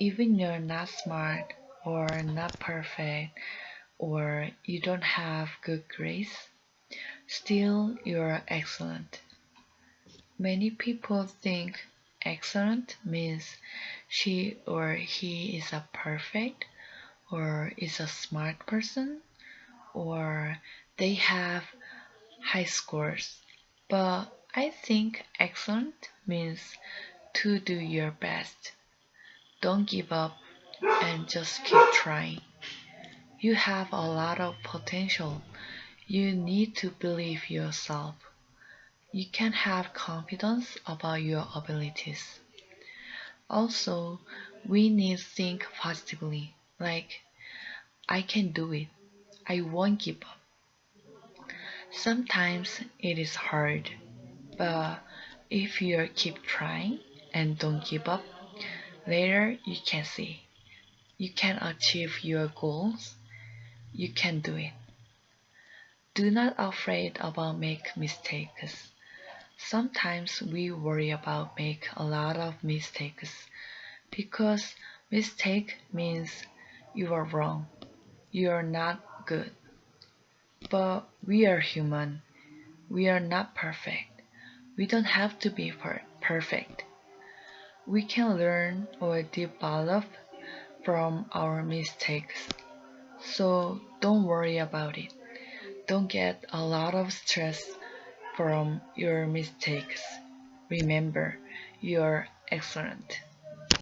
even you're not smart or not perfect or you don't have good grades, still you're excellent. Many people think excellent means she or he is a perfect or is a smart person or they have high scores. But I think excellent means to do your best. Don't give up and just keep trying. You have a lot of potential. You need to believe yourself. You can have confidence about your abilities. Also, we need to think positively, like, I can do it. I won't give up. Sometimes it is hard, but if you keep trying and don't give up, later you can see you can achieve your goals. You can do it. Do not afraid about make mistakes. Sometimes we worry about make a lot of mistakes because mistake means you are wrong. You are not good. But we are human. We are not perfect. We don't have to be per perfect. We can learn or develop from our mistakes. So don't worry about it. Don't get a lot of stress from your mistakes. Remember, you're excellent.